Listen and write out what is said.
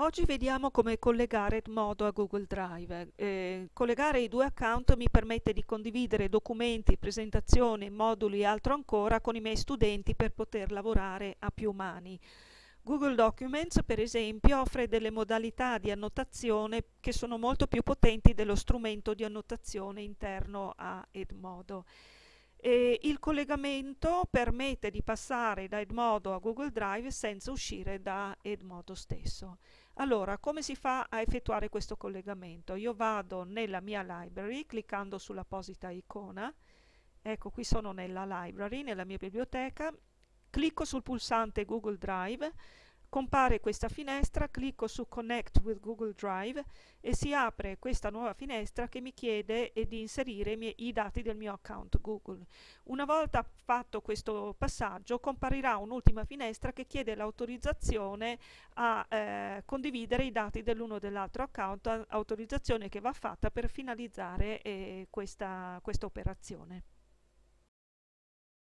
Oggi vediamo come collegare Edmodo a Google Drive. Eh, collegare i due account mi permette di condividere documenti, presentazioni, moduli e altro ancora con i miei studenti per poter lavorare a più mani. Google Documents, per esempio, offre delle modalità di annotazione che sono molto più potenti dello strumento di annotazione interno a Edmodo. E il collegamento permette di passare da Edmodo a Google Drive senza uscire da Edmodo stesso. Allora, come si fa a effettuare questo collegamento? Io vado nella mia library cliccando sull'apposita icona, ecco qui sono nella library, nella mia biblioteca, clicco sul pulsante Google Drive, compare questa finestra, clicco su Connect with Google Drive e si apre questa nuova finestra che mi chiede eh, di inserire i, miei, i, dati del mio account Google. Una volta fatto questo passaggio comparirà un'ultima finestra che chiede l'autorizzazione a eh, condividere i dati dell'uno o dell'altro account, autorizzazione che va fatta per finalizzare eh, questa, questa operazione.